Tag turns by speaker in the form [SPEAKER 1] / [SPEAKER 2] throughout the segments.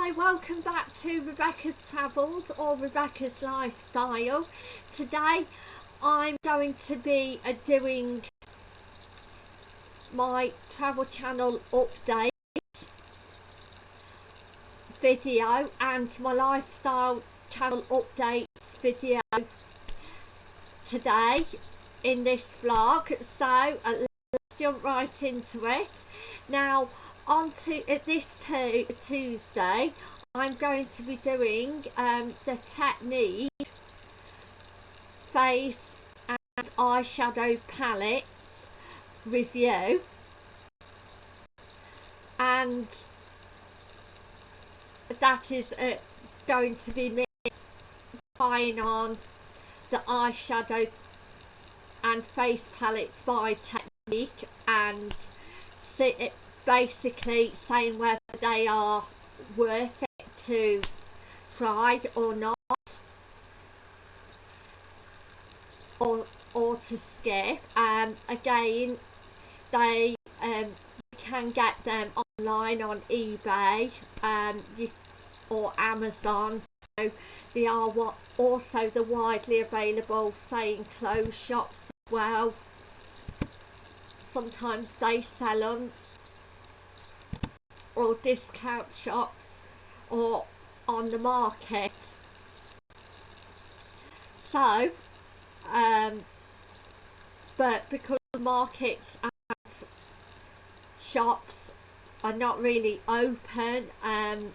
[SPEAKER 1] Hi, welcome back to Rebecca's Travels or Rebecca's Lifestyle. Today I'm going to be doing my travel channel update video and my lifestyle channel updates video today in this vlog so let's jump right into it now on to uh, this Tuesday I'm going to be doing um, the technique face and eyeshadow palettes review and that is uh, going to be me trying on the eyeshadow and face palettes by technique and see, basically saying whether they are worth it to try or not or or to skip. Um again they um you can get them online on ebay um you, or amazon. So they are what also the widely available saying clothes shops as well. Sometimes they sell them or discount shops or on the market. So um, but because the markets and shops are not really open um,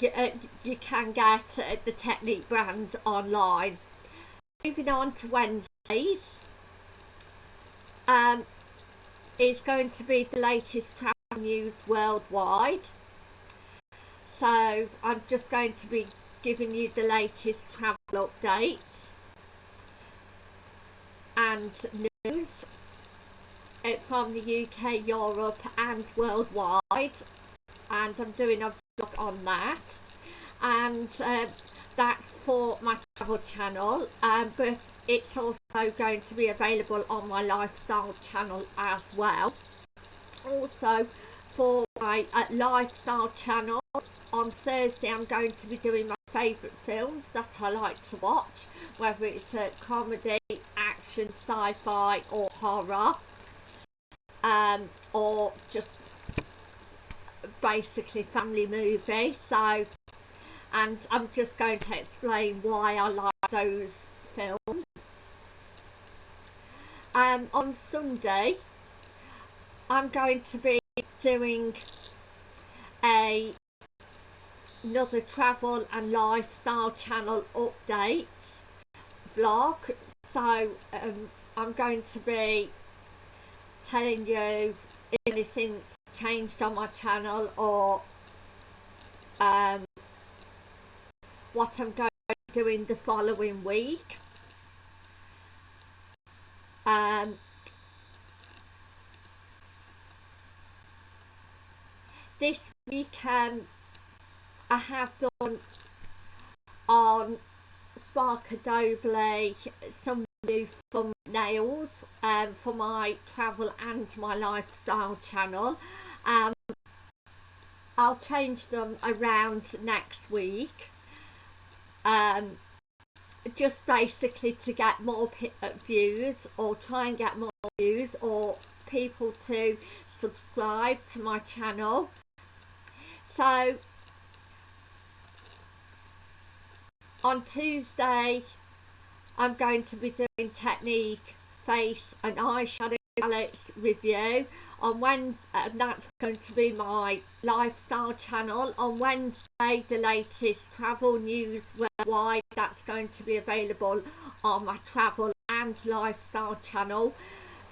[SPEAKER 1] you, uh, you can get uh, the Technique brand online. Moving on to Wednesdays um, is going to be the latest travel news worldwide. So I'm just going to be giving you the latest travel updates and news from the UK, Europe and worldwide. And I'm doing a vlog on that. And uh, that's for my travel channel um, but it's also going to be available on my lifestyle channel as well also for my uh, lifestyle channel. On Thursday I'm going to be doing my favourite films that I like to watch whether it's a comedy, action, sci-fi or horror. Um, or just basically family movie. So and I'm just going to explain why I like those films. Um, on Sunday I'm going to be doing a another travel and lifestyle channel update vlog. So um, I'm going to be telling you if anything's changed on my channel or um, what I'm going to do in the following week. Um, this weekend I have done on Spark Adobe some new thumbnails um, for my travel and my lifestyle channel. Um, I'll change them around next week. Um, just basically to get more uh, views or try and get more views or people to subscribe to my channel so on Tuesday I'm going to be doing technique face and eyeshadow palettes review on Wednesday and that's going to be my lifestyle channel. On Wednesday the latest travel news worldwide that's going to be available on my travel and lifestyle channel.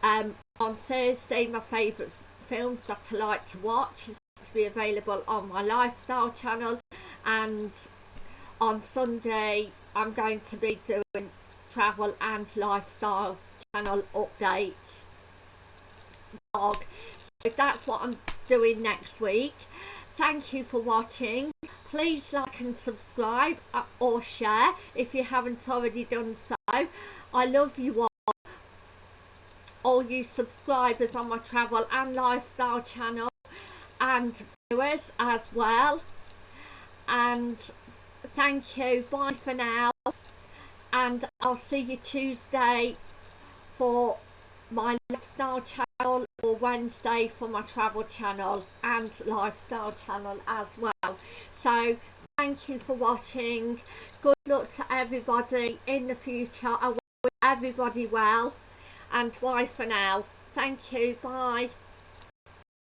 [SPEAKER 1] Um, on Thursday my favourite films that I like to watch be available on my lifestyle channel. And on Sunday I'm going to be doing travel and lifestyle channel updates. So that's what I'm doing next week. Thank you for watching. Please like and subscribe uh, or share if you haven't already done so. I love you all. All you subscribers on my travel and lifestyle channel and viewers as well. And thank you. Bye for now. And I'll see you Tuesday for my lifestyle channel or Wednesday for my travel channel and lifestyle channel as well. So thank you for watching. Good luck to everybody in the future. I wish everybody well. And bye for now. Thank you. Bye